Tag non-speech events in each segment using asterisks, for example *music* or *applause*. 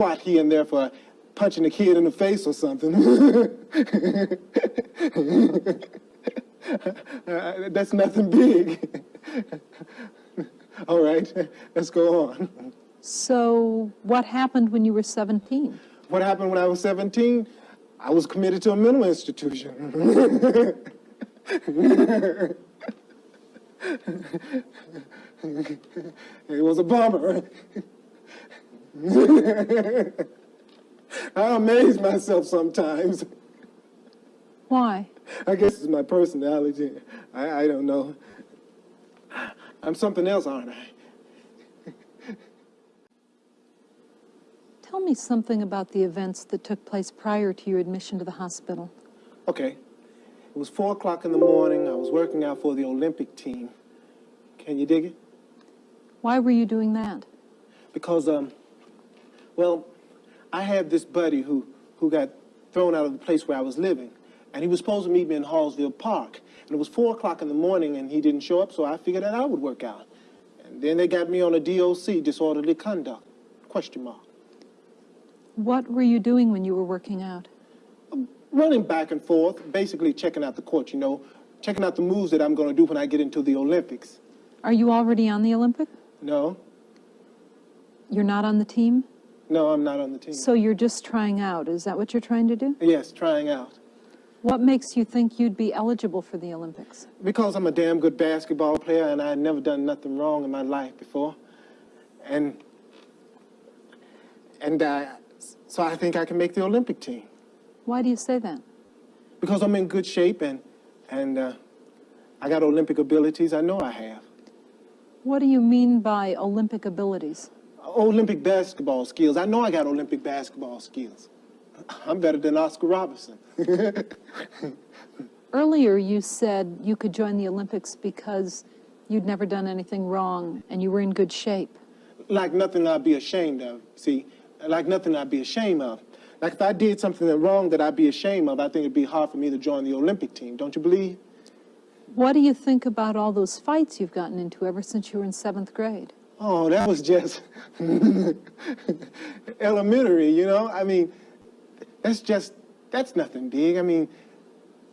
here and there for punching a kid in the face or something. Uh, *laughs* That's nothing big. *laughs* All right, let's go on. So what happened when you were 17? What happened when I was 17? I was committed to a mental institution. *laughs* it was a bummer. *laughs* I amaze myself sometimes. Why? I guess it's my personality. I, I don't know. I'm something else, aren't I? Tell me something about the events that took place prior to your admission to the hospital. Okay. It was four o'clock in the morning. I was working out for the Olympic team. Can you dig it? Why were you doing that? Because, um, well, I had this buddy who, who got thrown out of the place where I was living. And he was supposed to meet me in Hallsville Park. And it was four o'clock in the morning and he didn't show up, so I figured that I would work out. And then they got me on a DOC, disorderly conduct, question mark. What were you doing when you were working out? Um, running back and forth, basically checking out the court, you know, checking out the moves that I'm going to do when I get into the Olympics. Are you already on the Olympic? No, You're not on the team? No, I'm not on the team. So you're just trying out. Is that what you're trying to do? yes, trying out. What makes you think you'd be eligible for the Olympics? Because I'm a damn good basketball player and I had never done nothing wrong in my life before. And, and uh, so I think I can make the Olympic team. Why do you say that? Because I'm in good shape and, and uh, I got Olympic abilities I know I have. What do you mean by Olympic abilities? Olympic basketball skills. I know I got Olympic basketball skills. I'm better than Oscar Robertson. *laughs* Earlier, you said you could join the Olympics because you'd never done anything wrong and you were in good shape. like nothing I'd be ashamed of. See, like nothing I'd be ashamed of. Like if I did something wrong that I'd be ashamed of, I think it'd be hard for me to join the Olympic team. Don't you believe? What do you think about all those fights you've gotten into ever since you were in seventh grade? Oh, that was just *laughs* elementary, you know? I mean, that's just, that's nothing big. I mean,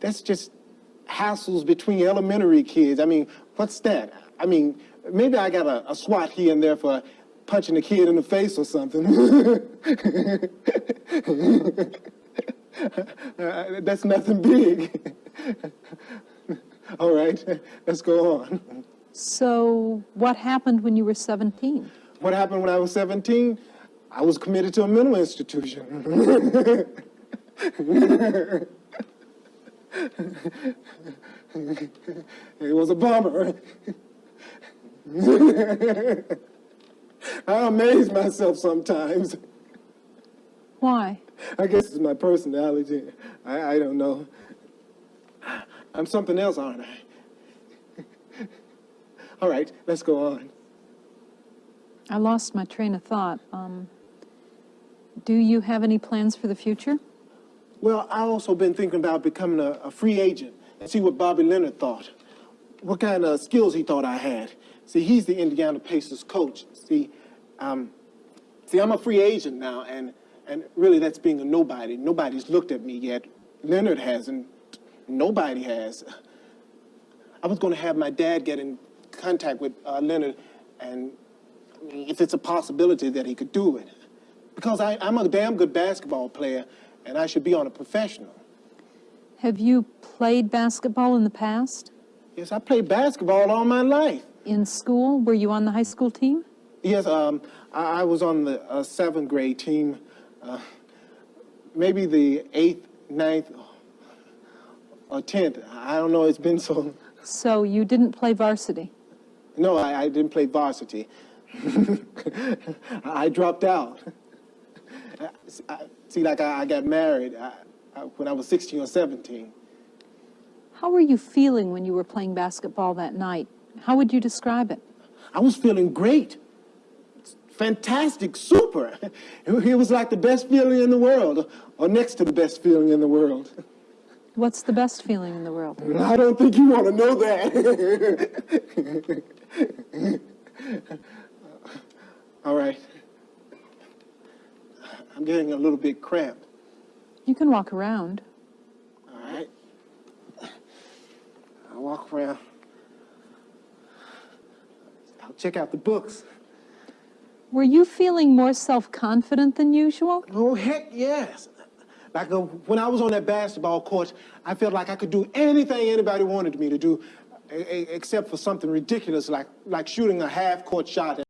that's just hassles between elementary kids. I mean, what's that? I mean, maybe I got a, a swat here and there for punching a kid in the face or something. *laughs* Uh, that's nothing big. *laughs* All right, let's go on. So what happened when you were 17? What happened when I was 17? I was committed to a mental institution. it was a bummer. I amaze myself sometimes. Why? I guess it's my personality. I, I don't know. I'm something else, aren't I? All right, let's go on. I lost my train of thought. Um, do you have any plans for the future? Well, I also been thinking about becoming a, a free agent and see what Bobby Leonard thought. What kind of skills he thought I had. See, he's the Indiana Pacers coach. See, um, see, I'm a free agent now, and and really that's being a nobody. Nobody's looked at me yet. Leonard hasn't. Nobody has. I was going to have my dad get in contact with uh, Leonard, and I mean, if it's a possibility that he could do it, because I, I'm a damn good basketball player, and I should be on a professional. Have you played basketball in the past? Yes, I played basketball all my life. In school? Were you on the high school team? Yes, um, I, I was on the uh, seventh grade team, uh, maybe the eighth, ninth, or tenth. I don't know. It's been so. So you didn't play varsity? No, I, I didn't play varsity. *laughs* I dropped out. *laughs* I, see, like I, I got married when I was 16 or 17. How were you feeling when you were playing basketball that night? How would you describe it? I was feeling great. Fantastic, super. *laughs* It was like the best feeling in the world, or next to the best feeling in the world. What's the best feeling in the world? I don't think you want to know that. All right. I'm getting a little bit cramped. You can walk around. All right. I'll walk around. I'll check out the books. Were you feeling more self-confident than usual? Oh, heck yes. Like uh, when I was on that basketball court, I felt like I could do anything anybody wanted me to do, except for something ridiculous like, like shooting a half-court shot